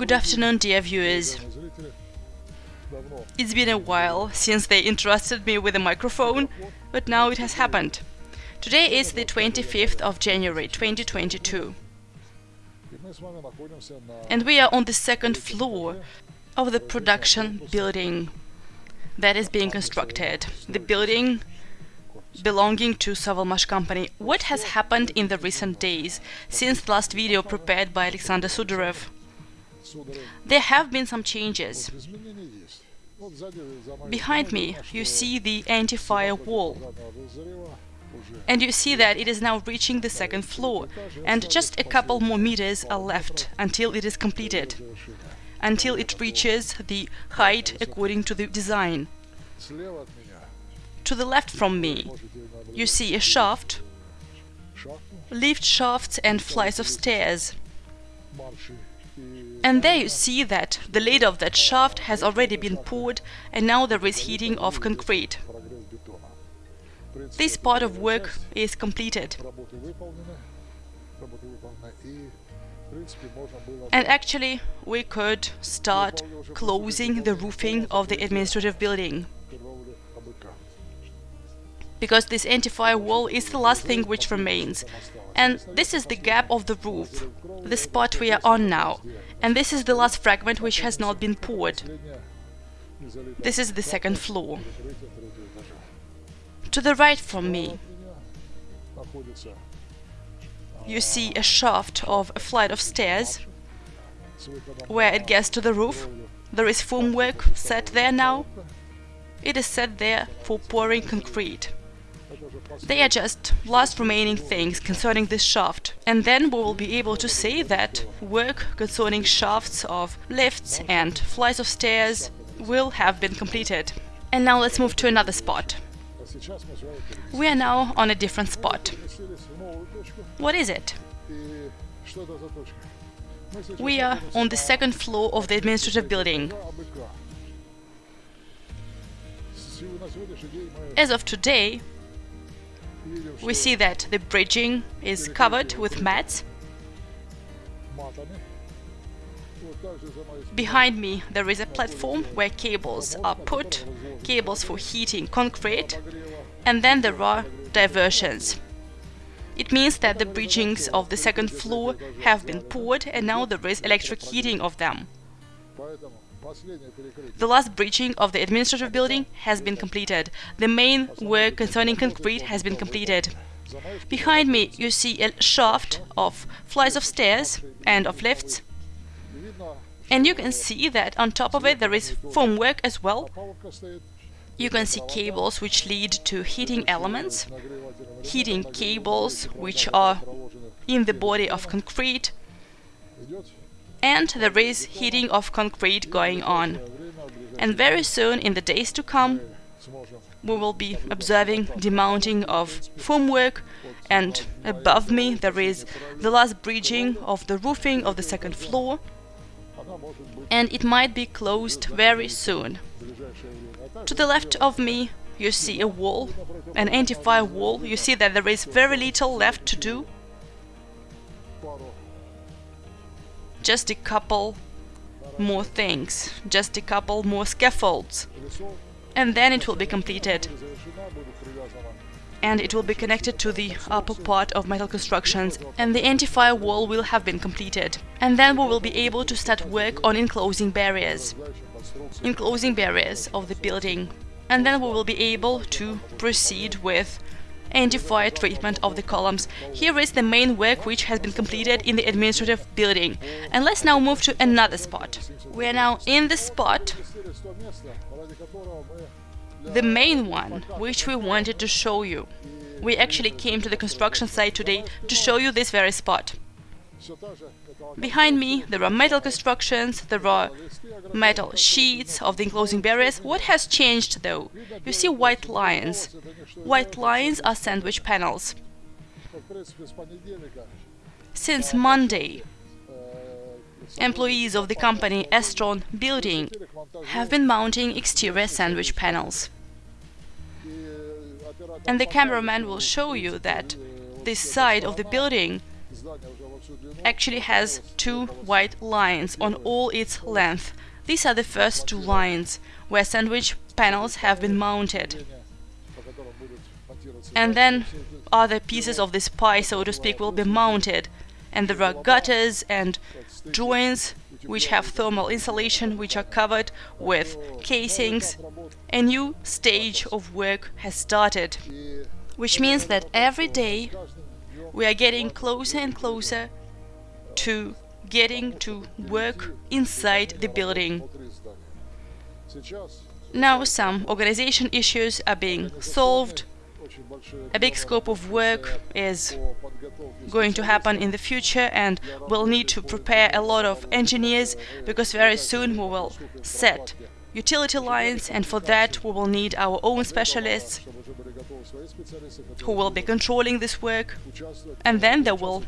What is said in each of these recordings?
Good afternoon, dear viewers. It's been a while since they entrusted me with a microphone, but now it has happened. Today is the 25th of January 2022, and we are on the second floor of the production building that is being constructed. The building belonging to Sovelmash company. What has happened in the recent days since the last video prepared by Alexander Sudarev? There have been some changes. Behind me, you see the anti-fire wall. And you see that it is now reaching the second floor, and just a couple more meters are left until it is completed, until it reaches the height according to the design. To the left from me, you see a shaft, lift shafts and flights of stairs. And there you see that the lid of that shaft has already been poured and now there is heating of concrete. This part of work is completed. And actually, we could start closing the roofing of the administrative building. Because this anti-fire wall is the last thing which remains. And this is the gap of the roof, the spot we are on now. And this is the last fragment which has not been poured. This is the second floor. To the right from me, you see a shaft of a flight of stairs where it gets to the roof. There is formwork set there now. It is set there for pouring concrete. They are just last remaining things concerning this shaft, and then we will be able to say that work concerning shafts of lifts and flights of stairs will have been completed. And now let's move to another spot. We are now on a different spot. What is it? We are on the second floor of the administrative building. As of today, we see that the bridging is covered with mats. Behind me there is a platform where cables are put, cables for heating concrete, and then there are diversions. It means that the bridgings of the second floor have been poured and now there is electric heating of them. The last bridging of the administrative building has been completed. The main work concerning concrete has been completed. Behind me you see a shaft of flights of stairs and of lifts. And you can see that on top of it there is formwork as well. You can see cables which lead to heating elements, heating cables which are in the body of concrete, and there is heating of concrete going on. And very soon, in the days to come, we will be observing the mounting of formwork and above me there is the last bridging of the roofing of the second floor and it might be closed very soon. To the left of me you see a wall, an anti-fire wall, you see that there is very little left to do just a couple more things, just a couple more scaffolds, and then it will be completed. And it will be connected to the upper part of metal constructions, and the anti-fire wall will have been completed. And then we will be able to start work on enclosing barriers, enclosing barriers of the building. And then we will be able to proceed with anti-fire treatment of the columns. Here is the main work which has been completed in the administrative building. And let's now move to another spot. We are now in the spot, the main one, which we wanted to show you. We actually came to the construction site today to show you this very spot. Behind me there are metal constructions, there are metal sheets of the enclosing barriers. What has changed though? You see white lines. White lines are sandwich panels. Since Monday, employees of the company Estron Building have been mounting exterior sandwich panels. And the cameraman will show you that this side of the building actually has two white lines on all its length. These are the first two lines where sandwich panels have been mounted. And then other pieces of this pie, so to speak, will be mounted. And there are gutters and joints which have thermal insulation, which are covered with casings. A new stage of work has started, which means that every day we are getting closer and closer to getting to work inside the building. Now some organization issues are being solved. A big scope of work is going to happen in the future and we'll need to prepare a lot of engineers because very soon we will set utility lines and for that we will need our own specialists who will be controlling this work and then they will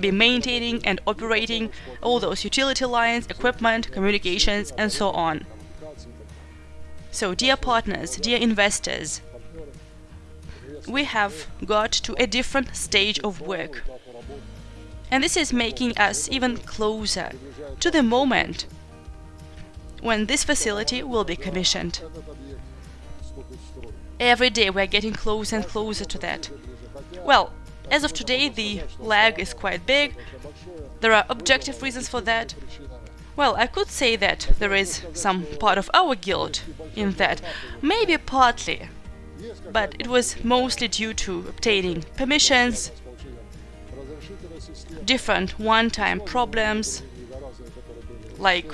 be maintaining and operating all those utility lines, equipment, communications and so on. So dear partners, dear investors, we have got to a different stage of work. And this is making us even closer to the moment when this facility will be commissioned. Every day we're getting closer and closer to that. Well, as of today the lag is quite big, there are objective reasons for that. Well, I could say that there is some part of our guilt in that, maybe partly, but it was mostly due to obtaining permissions, different one-time problems, like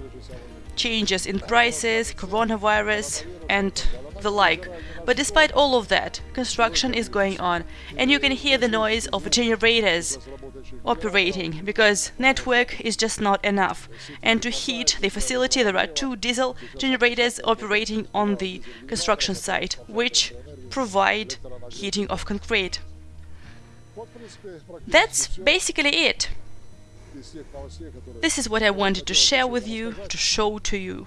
changes in prices, coronavirus, and the like. But despite all of that, construction is going on, and you can hear the noise of generators operating, because network is just not enough. And to heat the facility, there are two diesel generators operating on the construction site, which provide heating of concrete. That's basically it. This is what I wanted to share with you, to show to you,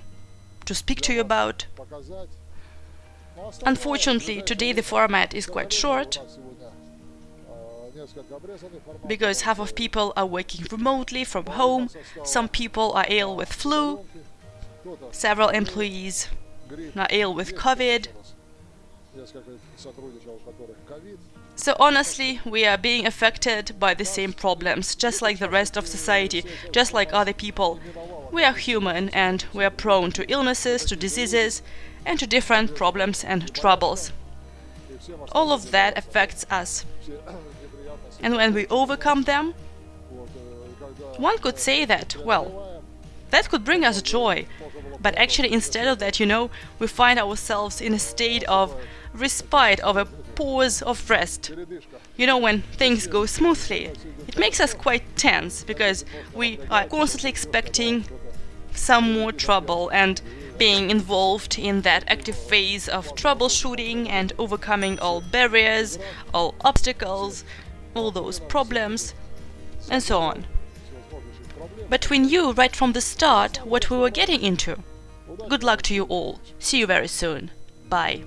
to speak to you about. Unfortunately, today the format is quite short, because half of people are working remotely from home, some people are ill with flu, several employees are ill with COVID. So honestly, we are being affected by the same problems, just like the rest of society, just like other people. We are human and we are prone to illnesses, to diseases, and to different problems and troubles. All of that affects us. And when we overcome them, one could say that, well, that could bring us joy. But actually, instead of that, you know, we find ourselves in a state of respite, of a pause of rest. You know, when things go smoothly, it makes us quite tense because we are constantly expecting some more trouble and being involved in that active phase of troubleshooting and overcoming all barriers, all obstacles, all those problems, and so on. But we knew right from the start what we were getting into. Good luck to you all. See you very soon. Bye.